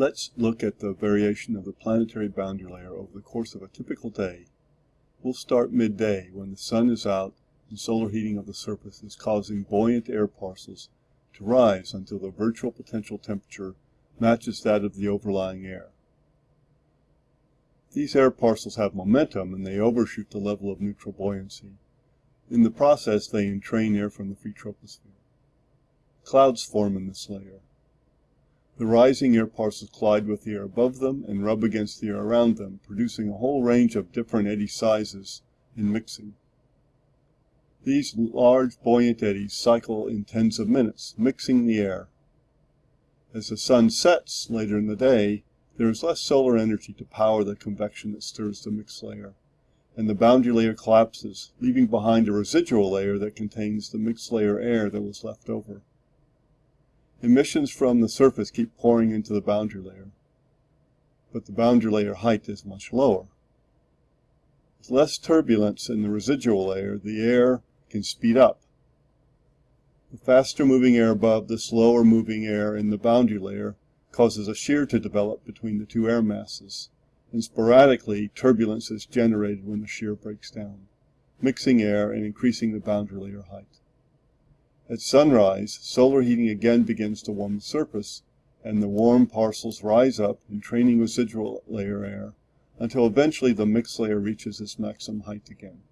Let's look at the variation of the planetary boundary layer over the course of a typical day. We'll start midday when the sun is out and solar heating of the surface is causing buoyant air parcels to rise until the virtual potential temperature matches that of the overlying air. These air parcels have momentum and they overshoot the level of neutral buoyancy. In the process they entrain air from the free troposphere. Clouds form in this layer. The rising air parcels collide with the air above them and rub against the air around them, producing a whole range of different eddy sizes in mixing. These large buoyant eddies cycle in tens of minutes, mixing the air. As the sun sets later in the day, there is less solar energy to power the convection that stirs the mixed layer, and the boundary layer collapses, leaving behind a residual layer that contains the mixed layer air that was left over. Emissions from the surface keep pouring into the boundary layer, but the boundary layer height is much lower. With less turbulence in the residual layer, the air can speed up. The faster moving air above the slower moving air in the boundary layer causes a shear to develop between the two air masses, and sporadically turbulence is generated when the shear breaks down, mixing air and increasing the boundary layer height. At sunrise, solar heating again begins to warm the surface, and the warm parcels rise up, entraining residual layer air, until eventually the mixed layer reaches its maximum height again.